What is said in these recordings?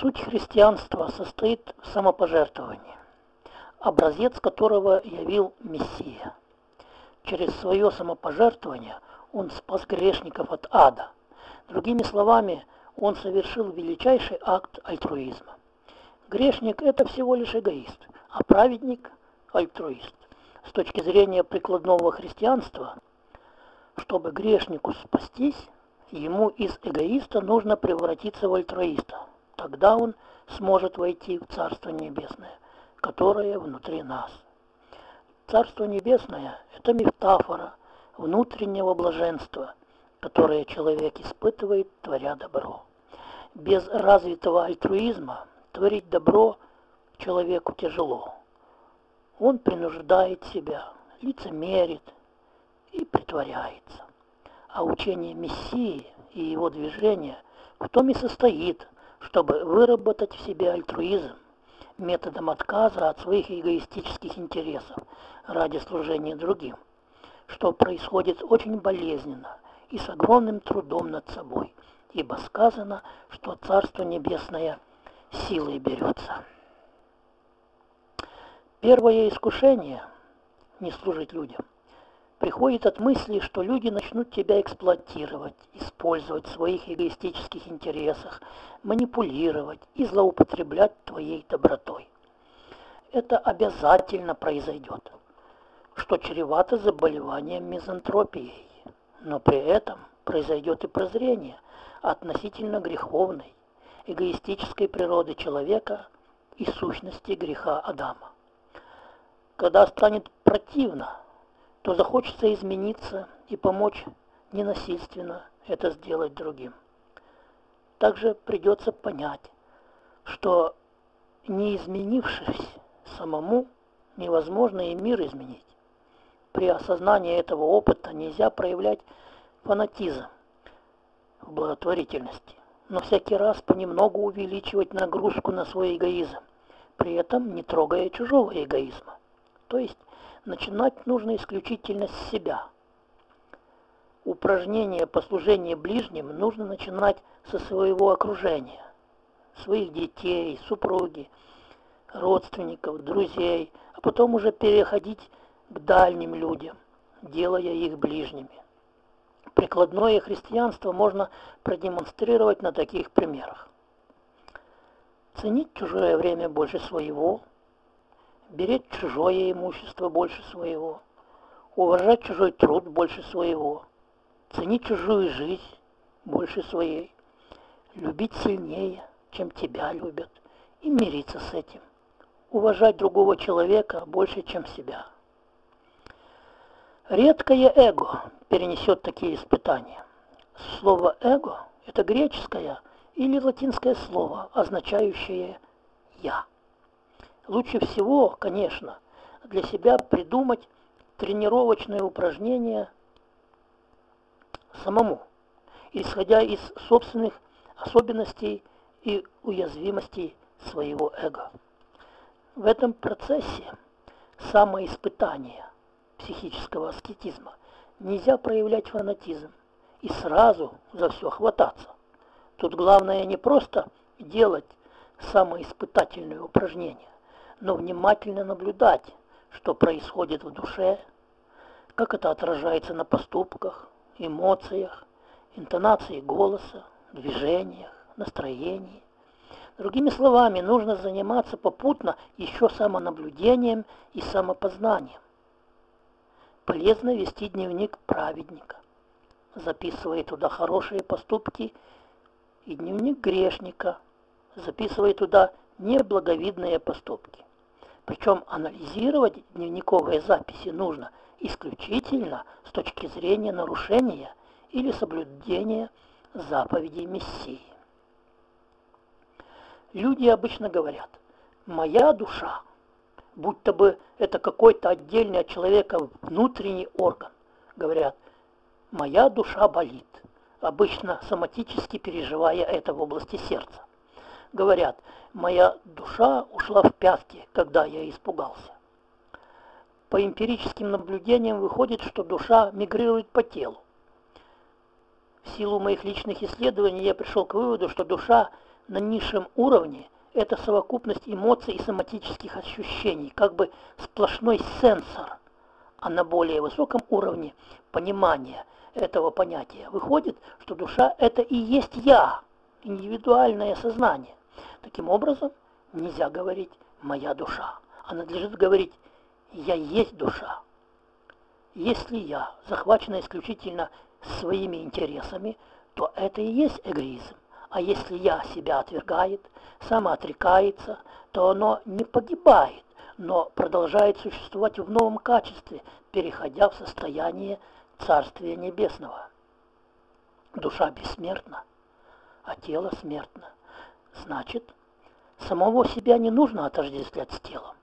Суть христианства состоит в самопожертвовании, образец которого явил Мессия. Через свое самопожертвование он спас грешников от ада. Другими словами, он совершил величайший акт альтруизма. Грешник – это всего лишь эгоист, а праведник – альтруист. С точки зрения прикладного христианства, чтобы грешнику спастись, ему из эгоиста нужно превратиться в альтруиста. Тогда он сможет войти в Царство Небесное, которое внутри нас. Царство Небесное – это метафора внутреннего блаженства, которое человек испытывает, творя добро. Без развитого альтруизма творить добро человеку тяжело. Он принуждает себя, лицемерит и притворяется. А учение Мессии и его движение в том и состоит, чтобы выработать в себе альтруизм методом отказа от своих эгоистических интересов ради служения другим, что происходит очень болезненно и с огромным трудом над собой, ибо сказано, что Царство Небесное силой берется. Первое искушение – не служить людям приходит от мысли, что люди начнут тебя эксплуатировать, использовать в своих эгоистических интересах, манипулировать и злоупотреблять твоей добротой. Это обязательно произойдет, что чревато заболеванием мизантропией, но при этом произойдет и прозрение относительно греховной, эгоистической природы человека и сущности греха Адама. Когда станет противно то захочется измениться и помочь ненасильственно это сделать другим. Также придется понять, что не изменившись самому, невозможно и мир изменить. При осознании этого опыта нельзя проявлять фанатизм в благотворительности, но всякий раз понемногу увеличивать нагрузку на свой эгоизм, при этом не трогая чужого эгоизма. То есть начинать нужно исключительно с себя. Упражнение по служению ближним нужно начинать со своего окружения, своих детей, супруги, родственников, друзей, а потом уже переходить к дальним людям, делая их ближними. Прикладное христианство можно продемонстрировать на таких примерах. Ценить чужое время больше своего – беречь чужое имущество больше своего, уважать чужой труд больше своего, ценить чужую жизнь больше своей, любить сильнее, чем тебя любят, и мириться с этим, уважать другого человека больше, чем себя. Редкое эго перенесет такие испытания. Слово «эго» – это греческое или латинское слово, означающее «я». Лучше всего, конечно, для себя придумать тренировочные упражнения самому, исходя из собственных особенностей и уязвимостей своего эго. В этом процессе самоиспытания психического аскетизма нельзя проявлять фанатизм и сразу за все хвататься. Тут главное не просто делать самоиспытательные упражнения, но внимательно наблюдать, что происходит в душе, как это отражается на поступках, эмоциях, интонации голоса, движениях, настроении. Другими словами, нужно заниматься попутно еще самонаблюдением и самопознанием. Полезно вести дневник праведника, записывая туда хорошие поступки, и дневник грешника, записывая туда неблаговидные поступки. Причем анализировать дневниковые записи нужно исключительно с точки зрения нарушения или соблюдения заповедей Мессии. Люди обычно говорят «моя душа», будто бы это какой-то отдельный от человека внутренний орган. Говорят «моя душа болит», обычно соматически переживая это в области сердца говорят, моя душа ушла в пятки, когда я испугался. По эмпирическим наблюдениям выходит, что душа мигрирует по телу. В силу моих личных исследований я пришел к выводу, что душа на низшем уровне это совокупность эмоций и соматических ощущений, как бы сплошной сенсор. А на более высоком уровне понимания этого понятия выходит, что душа – это и есть я, индивидуальное сознание. Таким образом, нельзя говорить «моя душа», а надлежит говорить «я есть душа». Если я захвачена исключительно своими интересами, то это и есть эгоизм. А если я себя отвергает, самоотрекается, то оно не погибает, но продолжает существовать в новом качестве, переходя в состояние Царствия Небесного. Душа бессмертна, а тело смертно. Значит, самого себя не нужно отождествлять с телом.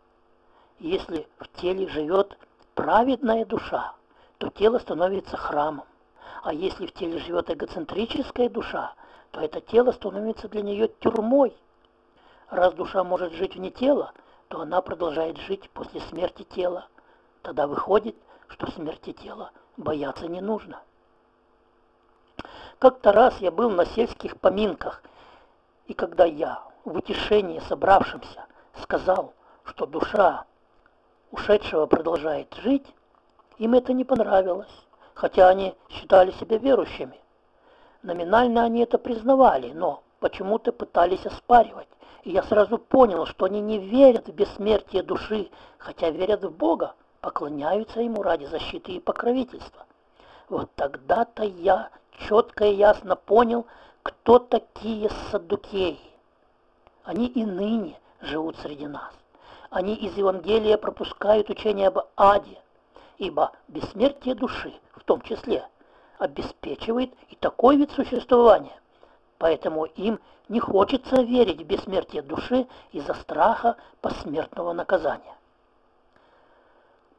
Если в теле живет праведная душа, то тело становится храмом. А если в теле живет эгоцентрическая душа, то это тело становится для нее тюрьмой. Раз душа может жить вне тела, то она продолжает жить после смерти тела. Тогда выходит, что смерти тела бояться не нужно. Как-то раз я был на сельских поминках, и когда я в утешении собравшимся сказал, что душа ушедшего продолжает жить, им это не понравилось, хотя они считали себя верующими. Номинально они это признавали, но почему-то пытались оспаривать. И я сразу понял, что они не верят в бессмертие души, хотя верят в Бога, поклоняются Ему ради защиты и покровительства. Вот тогда-то я четко и ясно понял, кто такие саддукеи. Они и ныне живут среди нас. Они из Евангелия пропускают учение об аде, ибо бессмертие души в том числе обеспечивает и такой вид существования. Поэтому им не хочется верить в бессмертие души из-за страха посмертного наказания.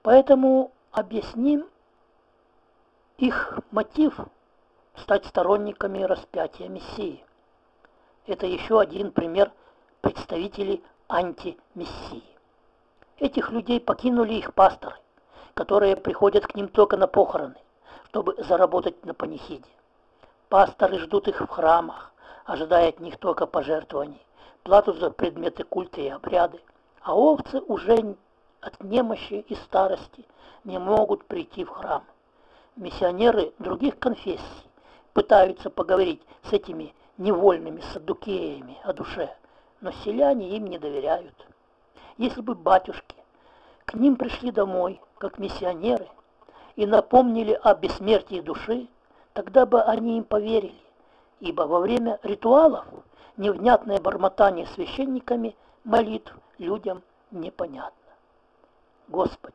Поэтому объясним их мотив стать сторонниками распятия Мессии. Это еще один пример представителей антимессии. Этих людей покинули их пасторы, которые приходят к ним только на похороны, чтобы заработать на панихиде. Пасторы ждут их в храмах, ожидая от них только пожертвований, плату за предметы культа и обряды, а овцы уже от немощи и старости не могут прийти в храм. Миссионеры других конфессий пытаются поговорить с этими невольными садукеями о душе, но селяне им не доверяют. Если бы батюшки к ним пришли домой, как миссионеры, и напомнили о бессмертии души, тогда бы они им поверили, ибо во время ритуалов невнятное бормотание священниками молитв людям непонятно. Господи,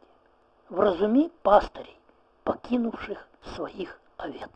вразуми пастырей, покинувших своих овец.